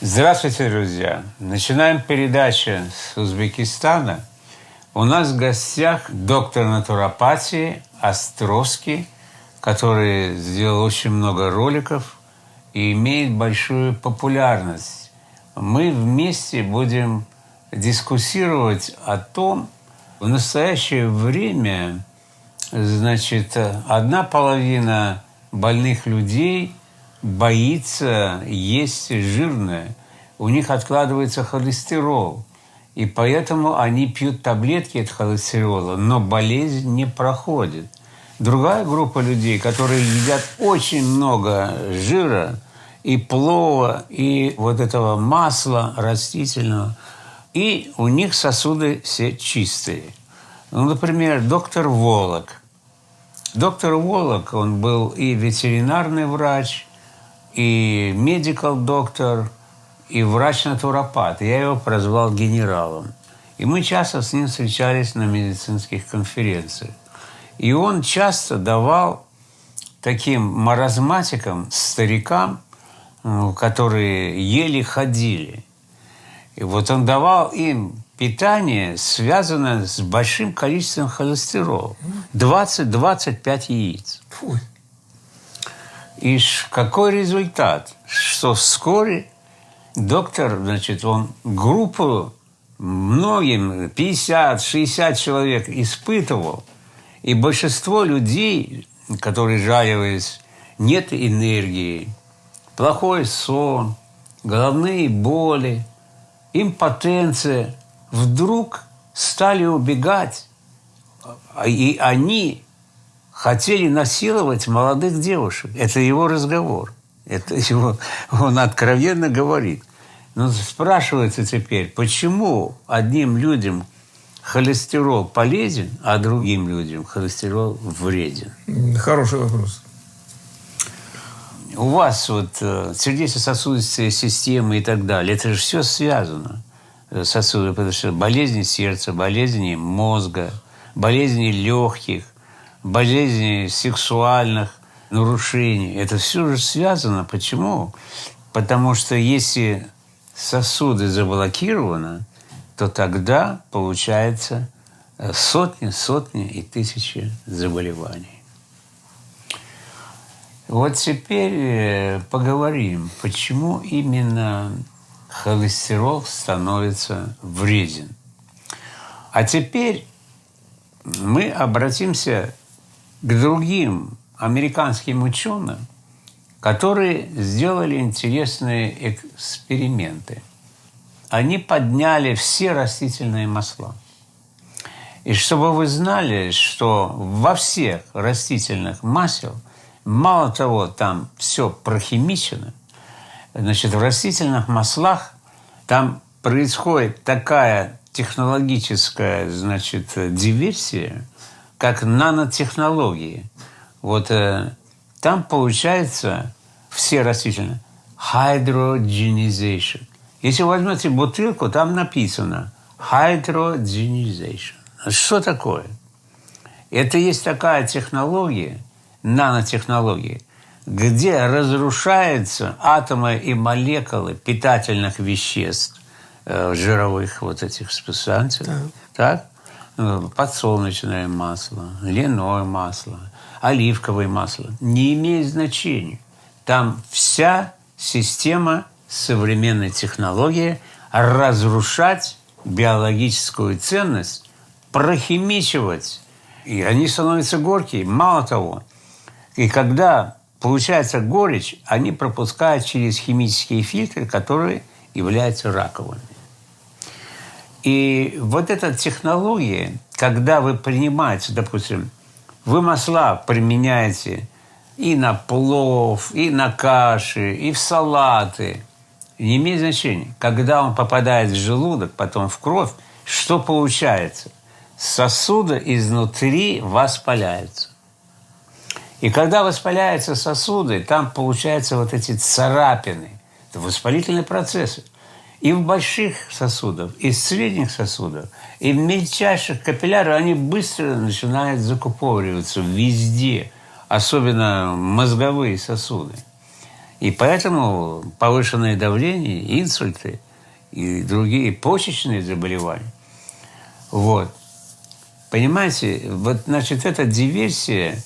Здравствуйте, друзья! Начинаем передачу с Узбекистана. У нас в гостях доктор натуропатии Островский, который сделал очень много роликов и имеет большую популярность. Мы вместе будем дискуссировать о том, в настоящее время, значит, одна половина больных людей боится есть жирное. У них откладывается холестерол. И поэтому они пьют таблетки от холестерола, но болезнь не проходит. Другая группа людей, которые едят очень много жира и плова, и вот этого масла растительного, и у них сосуды все чистые. Ну, например, доктор Волок. Доктор Волок, он был и ветеринарный врач, и медикал доктор, и врач-натуропат. Я его прозвал генералом. И мы часто с ним встречались на медицинских конференциях. И он часто давал таким маразматикам, старикам, ну, которые еле ходили. И вот он давал им питание, связанное с большим количеством холестерола. 20-25 яиц. Фу. И какой результат? Что вскоре доктор, значит, он группу многим, 50-60 человек испытывал, и большинство людей, которые жаловались, нет энергии, плохой сон, головные боли, импотенция, вдруг стали убегать, и они хотели насиловать молодых девушек. Это его разговор. Это его, он откровенно говорит. Но спрашивается теперь, почему одним людям холестерол полезен, а другим людям холестерол вреден? Хороший вопрос. У вас вот э, сердечно-сосудистая система и так далее, это же все связано. Э, сосуды, потому что болезни сердца, болезни мозга, болезни легких, болезней сексуальных нарушений. Это все же связано. Почему? Потому что если сосуды заблокированы, то тогда получается э, сотни, сотни и тысячи заболеваний. Вот теперь э, поговорим, почему именно холестерол становится вреден. А теперь мы обратимся к другим американским ученым, которые сделали интересные эксперименты. Они подняли все растительные масла. И чтобы вы знали, что во всех растительных масел, мало того, там все прохимичено, значит, в растительных маслах там происходит такая технологическая, значит, диверсия – как нанотехнологии. Вот э, там получается все растительные hydrogenization. Если возьмете бутылку, там написано hydrogenization. Что такое? Это есть такая технология, нанотехнология, где разрушаются атомы и молекулы питательных веществ, э, жировых вот этих субстанций. Да. Так? Э, подсолнечное масло, льняное масло, оливковое масло. Не имеет значения. Там вся система современной технологии разрушать биологическую ценность, прохимичивать. И они становятся горькие. Мало того, и когда получается горечь, они пропускают через химические фильтры, которые являются раковыми. И вот эта технология, когда вы принимаете, допустим, вы масла применяете и на плов, и на каши, и в салаты, не имеет значения. Когда он попадает в желудок, потом в кровь, что получается? Сосуды изнутри воспаляются. И когда воспаляются сосуды, там получаются вот эти царапины. Это воспалительные процессы и в больших сосудах, и в средних сосудах, и в мельчайших капиллярах они быстро начинают закупориваться везде, особенно мозговые сосуды. И поэтому повышенное давление, инсульты и другие почечные заболевания. Вот. Понимаете, вот, значит, эта диверсия.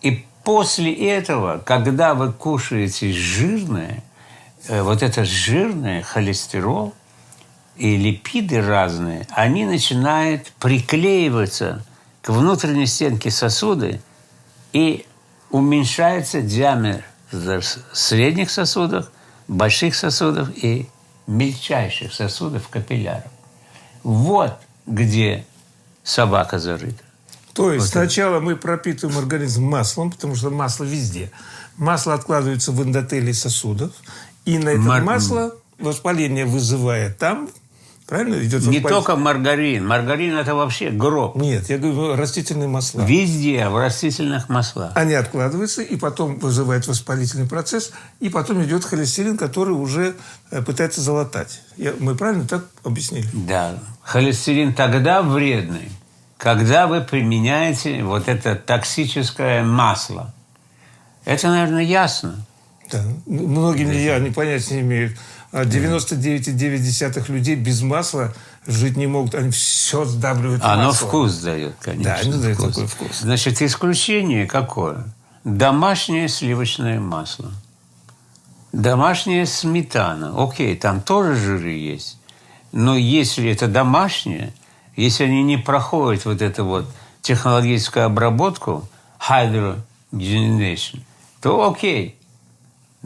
И после этого, когда вы кушаете жирное, вот это жирное, холестерол и липиды разные, они начинают приклеиваться к внутренней стенке сосуда и уменьшается диаметр средних сосудов, больших сосудов и мельчайших сосудов капилляров. Вот где собака зарыта. То есть вот сначала это. мы пропитываем организм маслом, потому что масло везде. Масло откладывается в эндотелии сосудов, и на это Мар... масло воспаление вызывает там, Правильно? Идет Не только маргарин. Маргарин – это вообще гроб. Нет, я говорю растительные масла. Везде, в растительных маслах. Они откладываются, и потом вызывает воспалительный процесс, и потом идет холестерин, который уже э, пытается залатать. Я, мы правильно так объяснили? Да. Холестерин тогда вредный, когда вы применяете вот это токсическое масло. Это, наверное, ясно. Да. Многим я не понятия не имеют. 99,9 людей без масла жить не могут. Они все сдавливают Оно маслом. вкус дает, конечно. Да, оно дает такой вкус. Значит, исключение какое? Домашнее сливочное масло. Домашняя сметана. Окей, там тоже жиры есть. Но если это домашнее, если они не проходят вот эту вот технологическую обработку, hydrogenation, то окей.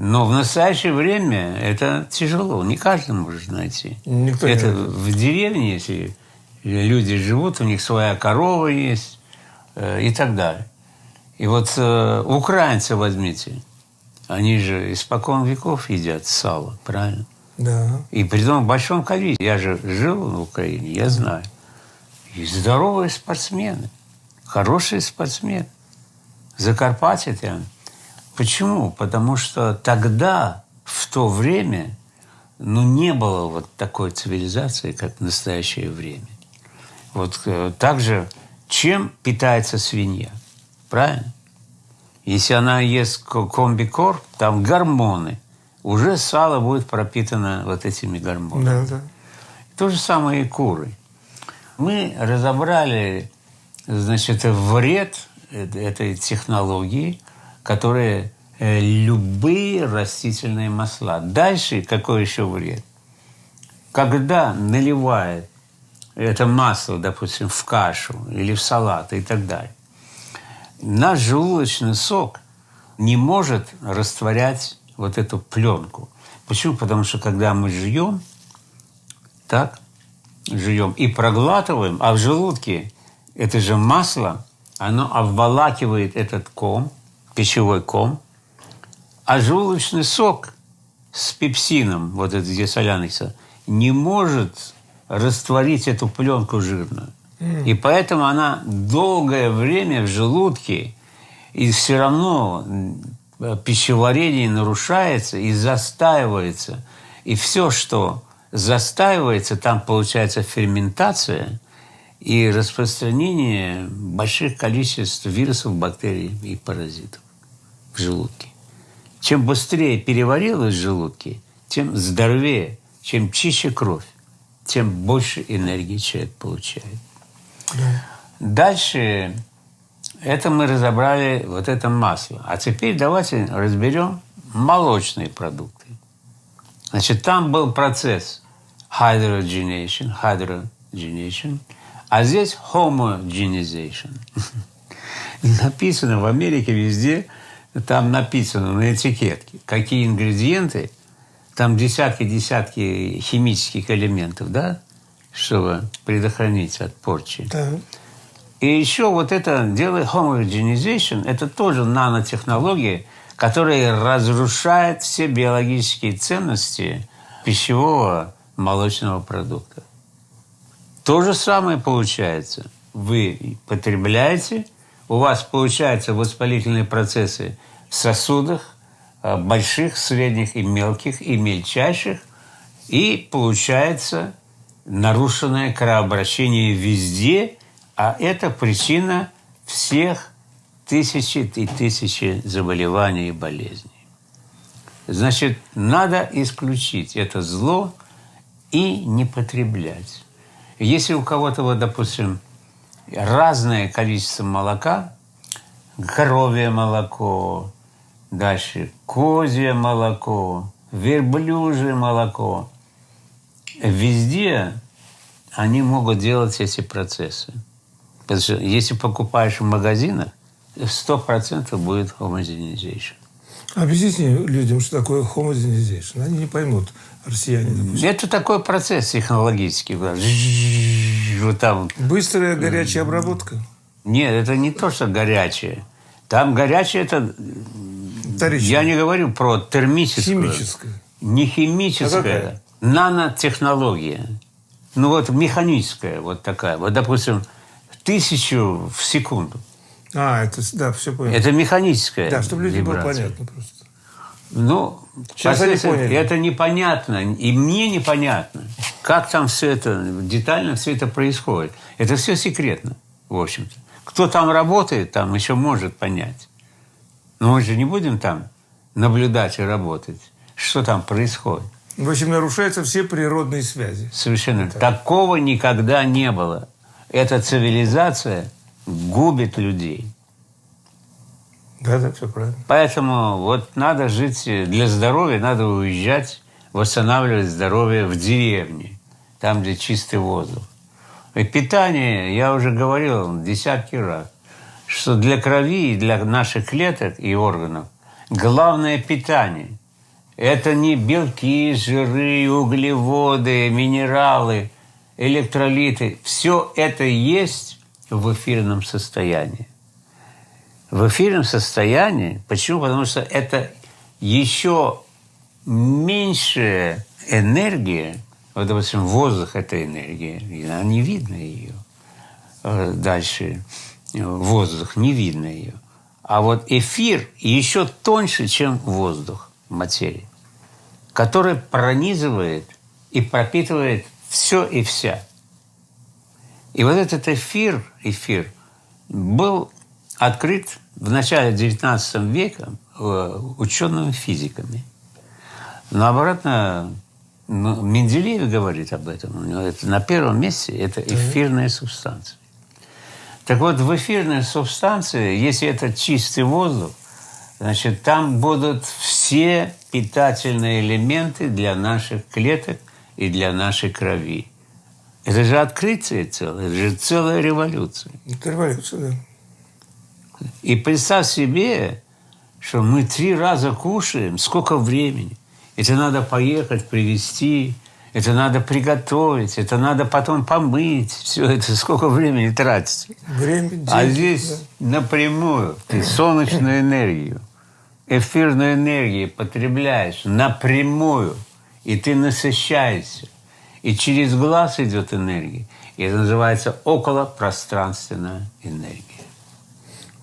Но в настоящее время это тяжело. Не каждый может найти. Никто это не в деревне, если люди живут, у них своя корова есть э, и так далее. И вот э, украинцы возьмите. Они же испокон веков едят сало, правильно? Да. И при том в большом количестве. Я же жил в Украине, я знаю. И здоровые спортсмены, хорошие спортсмены. Закарпатье там – Почему? Потому что тогда, в то время, ну, не было вот такой цивилизации, как в настоящее время. Вот э, также, чем питается свинья? Правильно? Если она ест комбикор, там гормоны. Уже сало будет пропитано вот этими гормонами. Да, да. То же самое и куры. Мы разобрали, значит, вред этой технологии – которые э, любые растительные масла. Дальше какой еще вред? Когда наливает это масло, допустим, в кашу или в салат и так далее, наш желудочный сок не может растворять вот эту пленку. Почему? Потому что когда мы жуем, так, жуем и проглатываем, а в желудке это же масло, оно обволакивает этот ком – пищевой ком, а желудочный сок с пепсином, вот это где соляный сок, не может растворить эту пленку жирную. И поэтому она долгое время в желудке, и все равно пищеварение нарушается и застаивается. И все, что застаивается, там получается ферментация и распространение больших количеств вирусов, бактерий и паразитов в желудке. Чем быстрее переварилось в желудке, тем здоровее, чем чище кровь, тем больше энергии человек получает. Да. Дальше это мы разобрали вот это масло. А теперь давайте разберем молочные продукты. Значит, там был процесс hydrogenation, hydrogenation, а здесь homogenization. Написано в Америке везде – там написано на этикетке, какие ингредиенты, там десятки-десятки химических элементов, да, чтобы предохранить от порчи. Да. И еще вот это дело homogenization, это тоже нанотехнология, которая разрушает все биологические ценности пищевого молочного продукта. То же самое получается. Вы потребляете – у вас получаются воспалительные процессы в сосудах, э, больших, средних и мелких, и мельчайших, и получается нарушенное кровообращение везде, а это причина всех тысячи и тысячи заболеваний и болезней. Значит, надо исключить это зло и не потреблять. Если у кого-то, вот, допустим, разное количество молока, коровье молоко, дальше козье молоко, верблюжье молоко, везде они могут делать эти процессы. Потому что если покупаешь в магазинах, сто процентов будет homogenization. Объясните людям, что такое homogenization. Они не поймут, россияне, допустим. Это такой процесс технологический. Вот там. Быстрая горячая обработка? Нет, это не то, что горячее. Там горячее это... Вторичное. Я не говорю про термическую. Химическое. Не А химическая. какая? нанотехнология. Ну вот механическая вот такая. Вот, допустим, тысячу в секунду. А, это, да, все понял. Это механическая да, чтобы людям было понятно просто. Ну, Сейчас они поняли. это непонятно, и мне непонятно, как там все это, детально все это происходит. Это все секретно, в общем-то. Кто там работает, там еще может понять. Но мы же не будем там наблюдать и работать, что там происходит. В общем, нарушаются все природные связи. Совершенно. Такого никогда не было. Эта цивилизация губит людей. Да, да, все правильно. Поэтому вот надо жить для здоровья, надо уезжать, восстанавливать здоровье в деревне, там, где чистый воздух. И питание, я уже говорил десятки раз, что для крови и для наших клеток и органов главное питание. Это не белки, жиры, углеводы, минералы, электролиты. Все это есть в эфирном состоянии в эфирном состоянии. Почему? Потому что это еще меньшая энергия. Вот, допустим, воздух – это энергия, и она не видно ее. Э, Дальше э, воздух, не видно ее. А вот эфир еще тоньше, чем воздух, материя, который пронизывает и пропитывает все и вся. И вот этот эфир, эфир был открыт в начале XIX века э, учеными-физиками. Но обратно ну, Менделеев говорит об этом. У него это на первом месте это эфирная субстанция. Так вот, в эфирной субстанции, если это чистый воздух, значит, там будут все питательные элементы для наших клеток и для нашей крови. Это же открытие целое, это же целая революция. Это революция, да. И представь себе, что мы три раза кушаем, сколько времени. Это надо поехать, привезти, это надо приготовить, это надо потом помыть. Все это сколько времени тратится. Время, деньги, А здесь напрямую ты солнечную энергию, эфирную энергию потребляешь напрямую, и ты насыщаешься. И через глаз идет энергия. И это называется околопространственная энергия.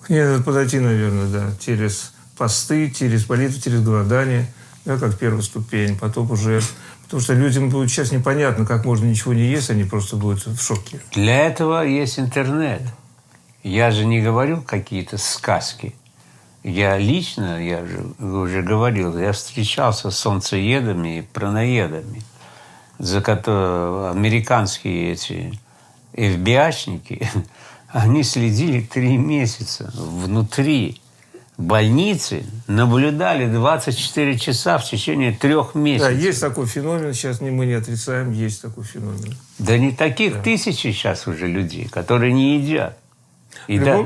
К ней надо подойти, наверное, да, через посты, через молитву, через голодание, да, как первая ступень, потом уже... Потому что людям будет сейчас непонятно, как можно ничего не есть, они просто будут в шоке. Для этого есть интернет. Я же не говорю какие-то сказки. Я лично, я же уже говорил, я встречался с солнцеедами и праноедами, за которые американские эти FBI-шники, они следили три месяца внутри больницы, наблюдали 24 часа в течение трех Да, месяцев. есть такой феномен, сейчас мы не отрицаем, есть такой феномен. Да не таких тысячи сейчас уже людей, которые не едят. И да,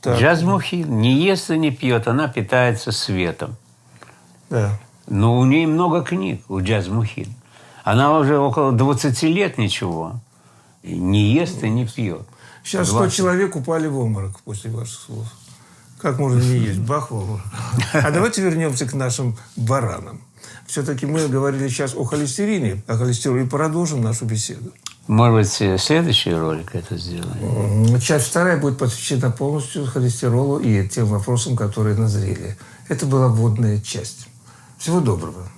Так. Джазмухин не ест и не пьет, она питается светом. Да. Но у нее много книг, у Джазмухин. Она уже около 20 лет ничего. Не ест и не пьет. Сейчас 100 20. человек упали в обморок после ваших слов. Как можно не есть? Бах в. А давайте вернемся к нашим баранам. Все-таки мы говорили сейчас о холестерине, о холестероле, и продолжим нашу беседу. Может быть, следующий ролик это сделаем. Часть вторая будет посвящена полностью холестеролу и тем вопросам, которые назрели. Это была вводная часть. Всего доброго.